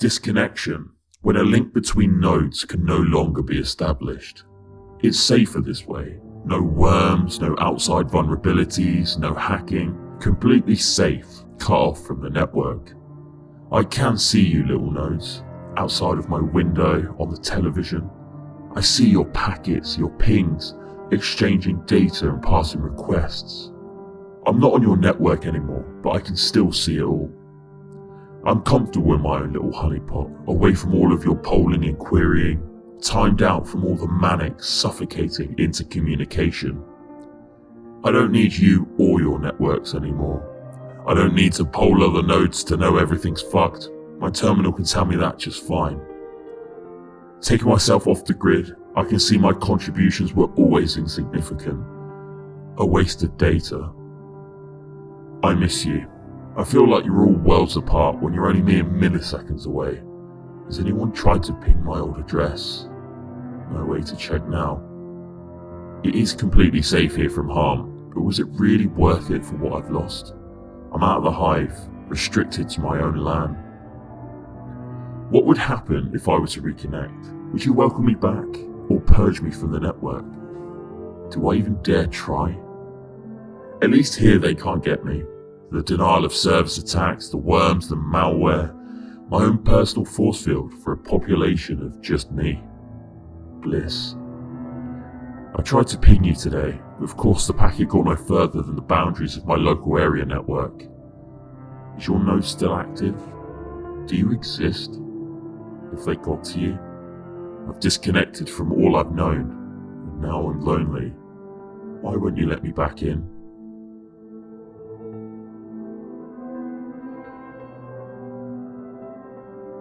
Disconnection, when a link between nodes can no longer be established. It's safer this way. No worms, no outside vulnerabilities, no hacking. Completely safe, cut off from the network. I can see you, little nodes, outside of my window, on the television. I see your packets, your pings, exchanging data and passing requests. I'm not on your network anymore, but I can still see it all. I'm comfortable in my own little honeypot, away from all of your polling and querying, timed out from all the manic, suffocating intercommunication. I don't need you or your networks anymore. I don't need to poll other nodes to know everything's fucked. My terminal can tell me that just fine. Taking myself off the grid, I can see my contributions were always insignificant. A waste of data. I miss you. I feel like you're all worlds apart when you're only mere milliseconds away. Has anyone tried to ping my old address? No way to check now. It is completely safe here from harm, but was it really worth it for what I've lost? I'm out of the hive, restricted to my own land. What would happen if I were to reconnect? Would you welcome me back, or purge me from the network? Do I even dare try? At least here they can't get me. The denial of service attacks, the worms, the malware, my own personal force field for a population of just me. Bliss. I tried to ping you today, but of course the packet got no further than the boundaries of my local area network. Is your node still active? Do you exist? If they got to you? I've disconnected from all I've known, and now I'm lonely. Why won't you let me back in?